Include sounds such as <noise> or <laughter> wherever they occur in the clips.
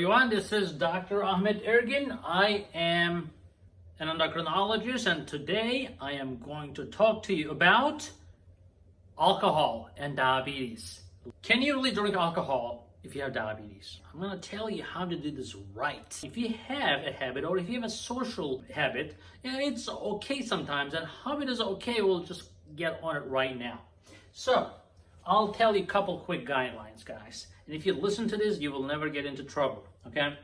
everyone, this is Dr. Ahmed Ergin. I am an endocrinologist and today I am going to talk to you about alcohol and diabetes. Can you really drink alcohol if you have diabetes? I'm going to tell you how to do this right. If you have a habit or if you have a social habit, it's okay sometimes and habit is okay, we'll just get on it right now. So, I'll tell you a couple quick guidelines, guys. And if you listen to this, you will never get into trouble, okay?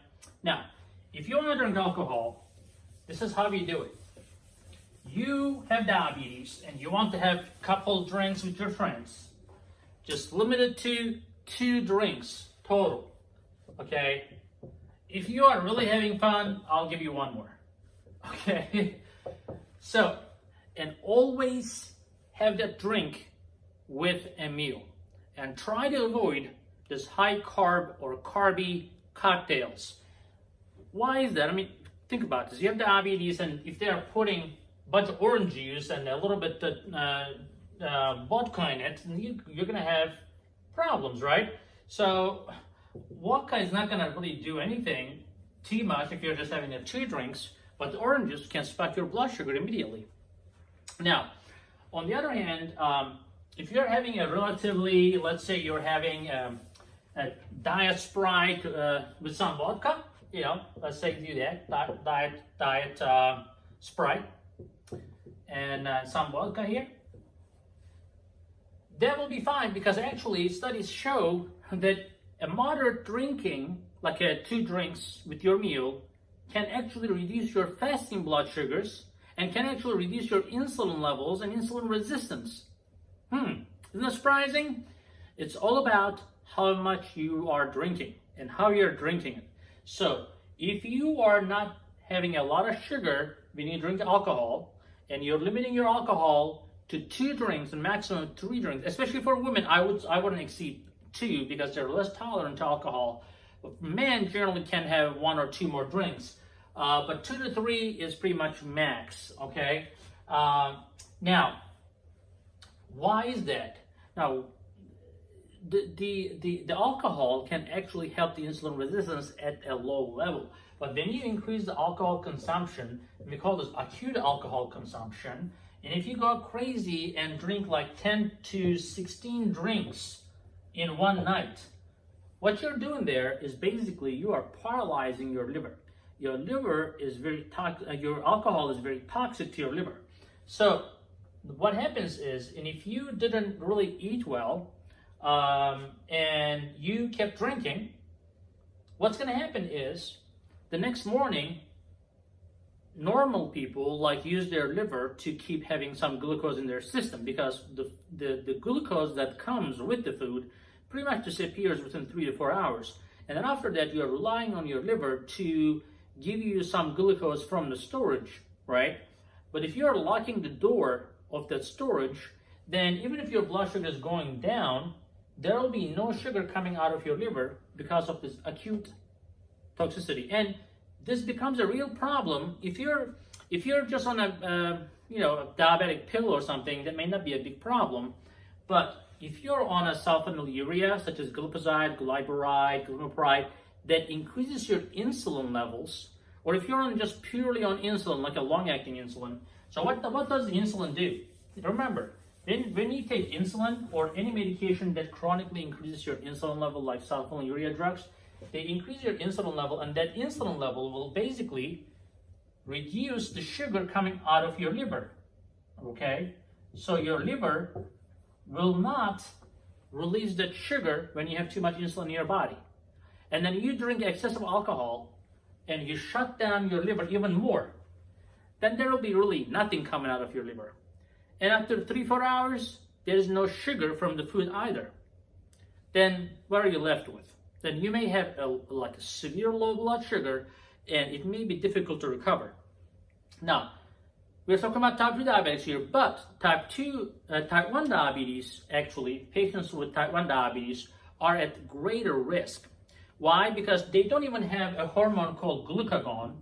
Now, if you want to drink alcohol, this is how you do it. You have diabetes and you want to have a couple drinks with your friends. Just limit it to two drinks total, okay? If you are really having fun, I'll give you one more, <laughs> okay? So, and always have that drink with a meal and try to avoid this high carb or carby cocktails. Why is that? I mean, think about this. You have diabetes and if they're putting a bunch of orange juice and a little bit of uh, uh, vodka in it, you, you're going to have problems, right? So vodka is not going to really do anything too much if you're just having a two drinks, but the orange juice can spike your blood sugar immediately. Now, on the other hand, um, if you're having a relatively, let's say you're having um, a diet Sprite uh, with some vodka, you know, let's say do that, diet, diet, uh, Sprite and uh, some vodka here, that will be fine because actually studies show that a moderate drinking, like uh, two drinks with your meal, can actually reduce your fasting blood sugars and can actually reduce your insulin levels and insulin resistance. Hmm, isn't that surprising? It's all about how much you are drinking and how you're drinking it. So if you are not having a lot of sugar when you drink alcohol and you're limiting your alcohol to two drinks and maximum three drinks, especially for women, I would I wouldn't exceed two because they're less tolerant to alcohol. But men generally can have one or two more drinks, uh, but two to three is pretty much max. Okay. Uh, now, why is that? Now, the, the, the, alcohol can actually help the insulin resistance at a low level. But when you increase the alcohol consumption, we call this acute alcohol consumption, and if you go crazy and drink like 10 to 16 drinks in one night, what you're doing there is basically you are paralyzing your liver. Your liver is very toxic, uh, your alcohol is very toxic to your liver. So what happens is, and if you didn't really eat well, um, and you kept drinking, what's going to happen is the next morning, normal people like use their liver to keep having some glucose in their system because the, the, the glucose that comes with the food pretty much disappears within three to four hours. And then after that, you are relying on your liver to give you some glucose from the storage, right? But if you are locking the door of that storage, then even if your blood sugar is going down, there will be no sugar coming out of your liver because of this acute toxicity. And this becomes a real problem if you're if you're just on a uh, you know a diabetic pill or something. That may not be a big problem, but if you're on a sulfonylurea such as glipizide, glyburide, glimepiride, that increases your insulin levels, or if you're on just purely on insulin, like a long-acting insulin. So what what does the insulin do? Remember, when, when you take insulin or any medication that chronically increases your insulin level, like sulfonylurea drugs, they increase your insulin level, and that insulin level will basically reduce the sugar coming out of your liver. Okay? So your liver will not release that sugar when you have too much insulin in your body. And then you drink excessive alcohol and you shut down your liver even more, then there will be really nothing coming out of your liver. And after three, four hours, there's no sugar from the food either. Then what are you left with? Then you may have a, like a severe low blood sugar and it may be difficult to recover. Now, we're talking about type 2 diabetics here, but type 2, uh, type 1 diabetes, actually, patients with type 1 diabetes are at greater risk. Why? Because they don't even have a hormone called glucagon,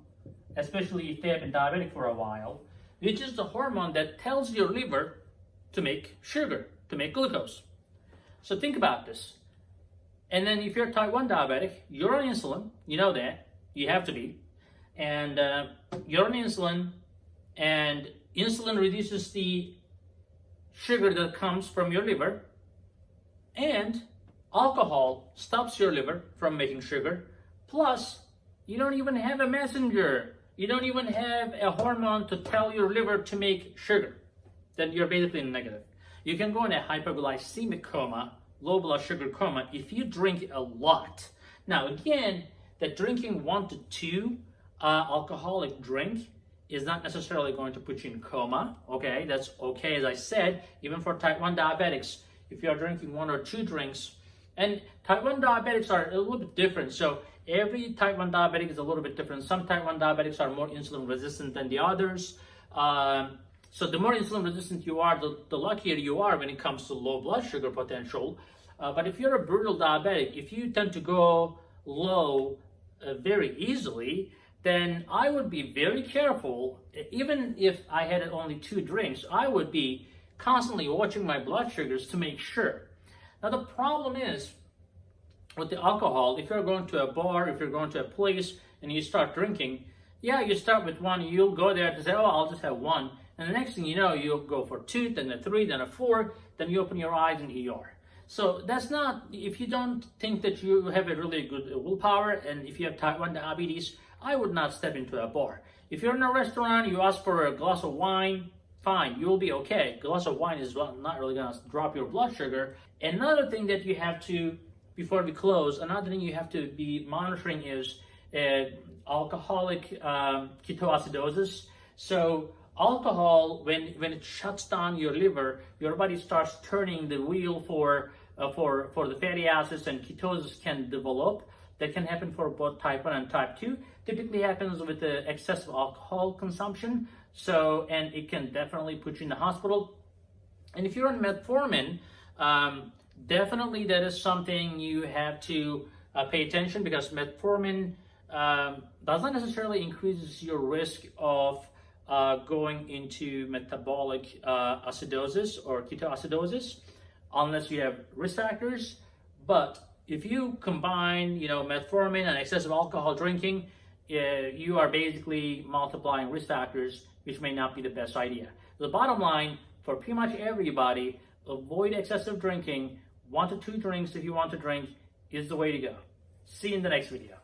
especially if they have been diabetic for a while which is the hormone that tells your liver to make sugar, to make glucose. So think about this. And then if you're type 1 diabetic, you're on insulin, you know that, you have to be. And uh, you're on insulin, and insulin reduces the sugar that comes from your liver, and alcohol stops your liver from making sugar. Plus, you don't even have a messenger. You don't even have a hormone to tell your liver to make sugar. Then you're basically negative. You can go in a hypoglycemic coma, low blood sugar coma, if you drink a lot. Now, again, that drinking one to two uh, alcoholic drink is not necessarily going to put you in coma. Okay, that's okay, as I said, even for type 1 diabetics, if you're drinking one or two drinks, and type 1 diabetics are a little bit different. So every type 1 diabetic is a little bit different. Some type 1 diabetics are more insulin resistant than the others. Um, so the more insulin resistant you are, the, the, luckier you are when it comes to low blood sugar potential. Uh, but if you're a brittle diabetic, if you tend to go low uh, very easily, then I would be very careful. Even if I had only two drinks, I would be constantly watching my blood sugars to make sure. Now the problem is with the alcohol, if you're going to a bar, if you're going to a place and you start drinking, yeah, you start with one, you'll go there to say, oh, I'll just have one. And the next thing you know, you'll go for two, then a three, then a four, then you open your eyes in ER. So that's not, if you don't think that you have a really good willpower and if you have type 1 diabetes, I would not step into a bar. If you're in a restaurant, you ask for a glass of wine, fine, you'll be okay. A glass of wine is not really gonna drop your blood sugar. Another thing that you have to, before we close, another thing you have to be monitoring is uh, alcoholic um, ketoacidosis. So alcohol, when, when it shuts down your liver, your body starts turning the wheel for, uh, for, for the fatty acids and ketosis can develop. That can happen for both type 1 and type 2. Typically happens with the excessive alcohol consumption. So, and it can definitely put you in the hospital. And if you're on metformin, um, definitely that is something you have to uh, pay attention because metformin um, does not necessarily increase your risk of uh, going into metabolic uh, acidosis or ketoacidosis unless you have risk factors. But if you combine, you know, metformin and excessive alcohol drinking, you are basically multiplying risk factors, which may not be the best idea. The bottom line for pretty much everybody, avoid excessive drinking. One to two drinks if you want to drink is the way to go. See you in the next video.